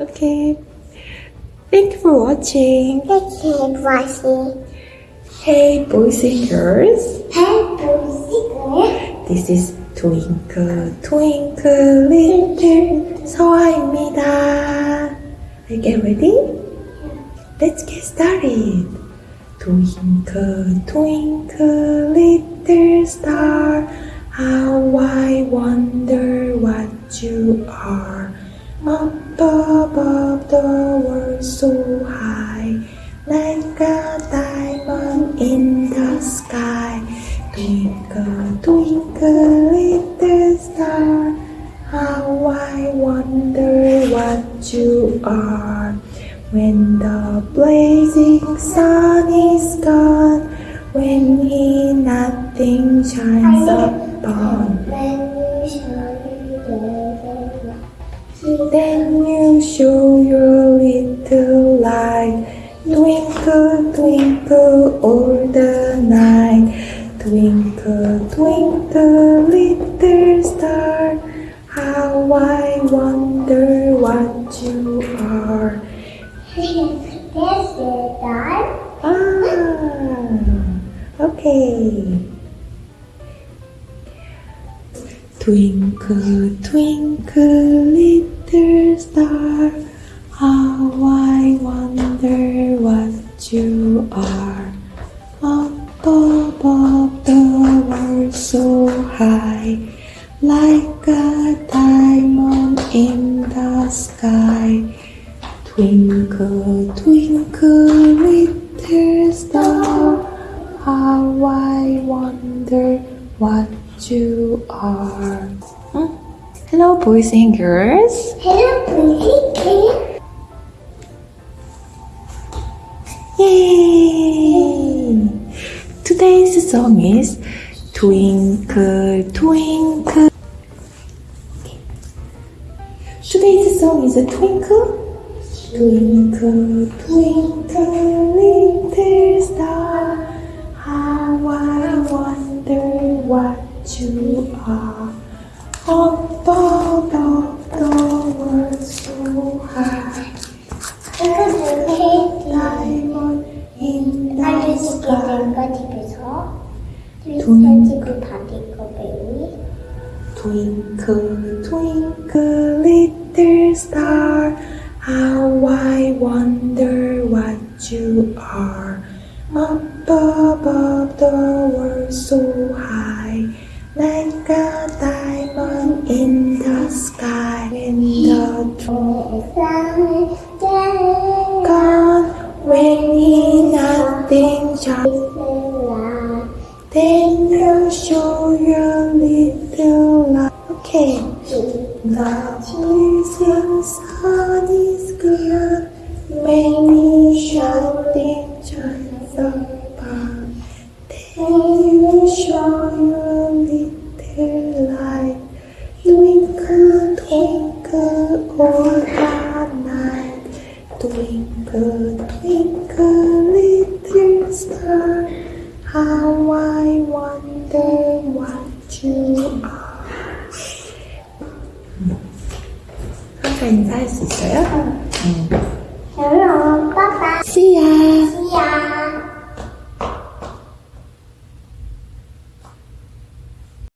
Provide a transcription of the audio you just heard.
Okay. Thank you for watching. Keep watching. Hey, boys and girls. Hey, boys. This is Twinkle Twinkle Little 서아입니다. Are you get ready? Let's get started. Twinkle Twinkle Little Star, how I wonder what you are. up above the world so high, like a diamond in the sky. Twinkle, twinkle, little star, how I wonder what you are. When the blazing sun is gone, when he nothing shines upon, then show your little light. Twinkle, twinkle, all the night. Twinkle, twinkle, little star, Twinkle, twinkle, little star, how I wonder what you are. Up above the world so high, like a diamond in the sky. Twinkle, twinkle, Hmm? Hello, boys and girls. Hello, Pussy. Yay! Today's song is Twinkle, Twinkle. Today's song is a twinkle. Twinkle, twinkle, sky. 된거 집에서 돈. 트위스터지고 받을 거 배우니 Twinkle, twinkle, little star, how I wonder what you are. Up above the world so high, like a shouting shines upon. Then you show your little light, twinkle, twinkle all the night. Twinkle, twinkle, little star, how I wonder what you are. 아까 인사할 수 있어요? 헬로 빠빠 See ya!